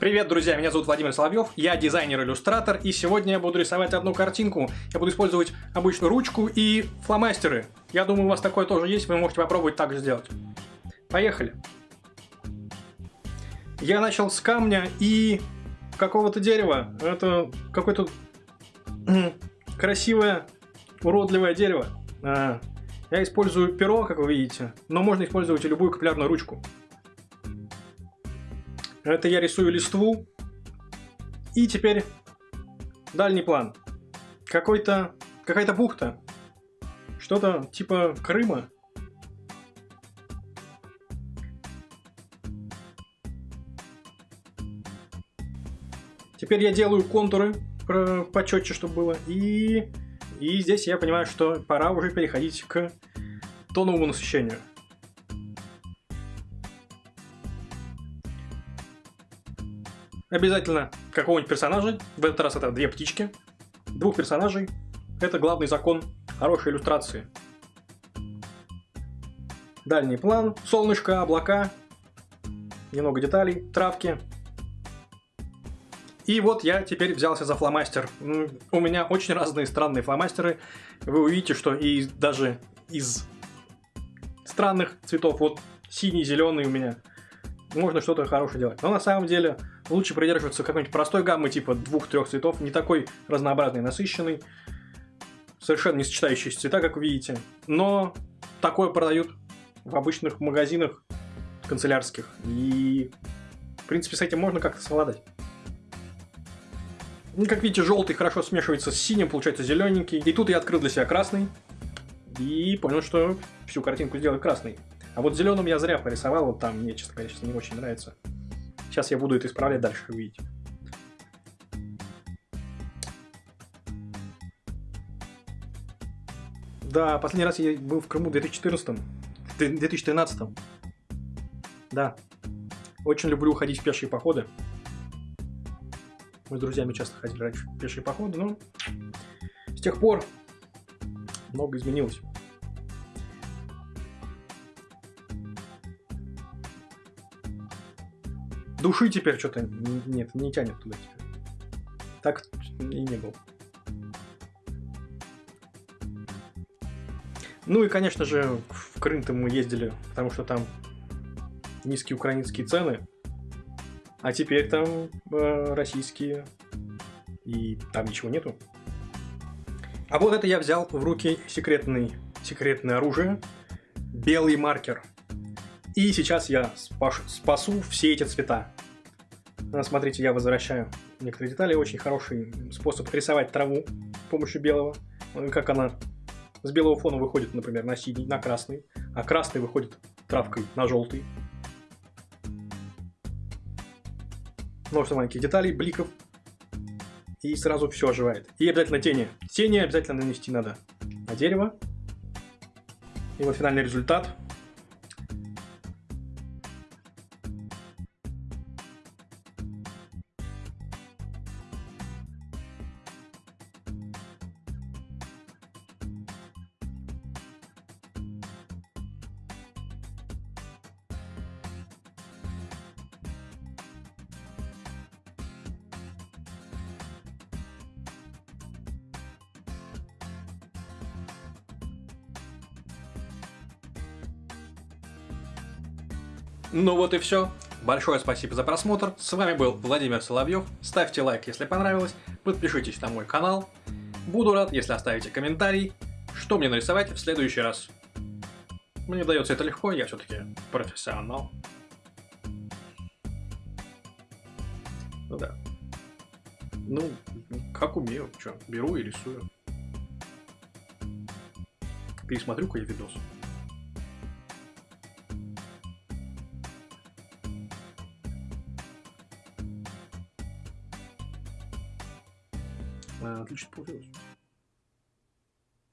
Привет, друзья, меня зовут Владимир Соловьев, я дизайнер-иллюстратор, и сегодня я буду рисовать одну картинку. Я буду использовать обычную ручку и фломастеры. Я думаю, у вас такое тоже есть, вы можете попробовать так же сделать. Поехали. Я начал с камня и какого-то дерева. Это какое-то красивое, уродливое дерево. А, я использую перо, как вы видите, но можно использовать и любую капиллярную ручку. Это я рисую листву. И теперь дальний план. Какой-то... Какая-то бухта. Что-то типа Крыма. Теперь я делаю контуры почетче, чтобы было. И, и здесь я понимаю, что пора уже переходить к тоновому насыщению. Обязательно какого-нибудь персонажа. В этот раз это две птички. Двух персонажей. Это главный закон хорошей иллюстрации. Дальний план. Солнышко, облака. Немного деталей, травки. И вот я теперь взялся за фломастер. У меня очень разные странные фломастеры. Вы увидите, что и даже из странных цветов, вот синий, зеленый у меня, можно что-то хорошее делать. Но на самом деле лучше придерживаться какой-нибудь простой гаммы, типа двух-трех цветов, не такой разнообразный, насыщенный, совершенно не сочетающийся цвета, как вы видите. Но такое продают в обычных магазинах канцелярских. И, в принципе, с этим можно как-то совладать. Ну, как видите, желтый хорошо смешивается с синим, получается зелененький. И тут я открыл для себя красный. И понял, что всю картинку сделаю красный. А вот зеленым я зря порисовал, вот там мне, честно говоря, сейчас не очень нравится. Сейчас я буду это исправлять дальше, как видите. Да, последний раз я был в Крыму в 2014 в 2013 Да. Очень люблю ходить в пешие походы. Мы с друзьями часто ходили раньше в пешие походы, но с тех пор много изменилось. Души теперь что-то нет, не тянет туда теперь. Так и не было. Ну и, конечно же, в Крым-то мы ездили, потому что там низкие украинские цены, а теперь там э, российские, и там ничего нету. А вот это я взял в руки секретный, секретное оружие, белый маркер. И сейчас я спаш, спасу все эти цвета. Ну, смотрите, я возвращаю некоторые детали. Очень хороший способ рисовать траву с помощью белого. Как она с белого фона выходит, например, на синий, на красный, а красный выходит травкой на желтый. Множество маленьких деталей, бликов. И сразу все оживает. И обязательно тени. Тени обязательно нанести надо на дерево. И вот финальный результат. Ну вот и все. Большое спасибо за просмотр. С вами был Владимир Соловьев. Ставьте лайк, если понравилось. Подпишитесь на мой канал. Буду рад, если оставите комментарий, что мне нарисовать в следующий раз. Мне дается это легко, я все-таки профессионал. Ну да. Ну, как умею, что, беру и рисую. Пересмотрю-ка я видос. Bueno, que te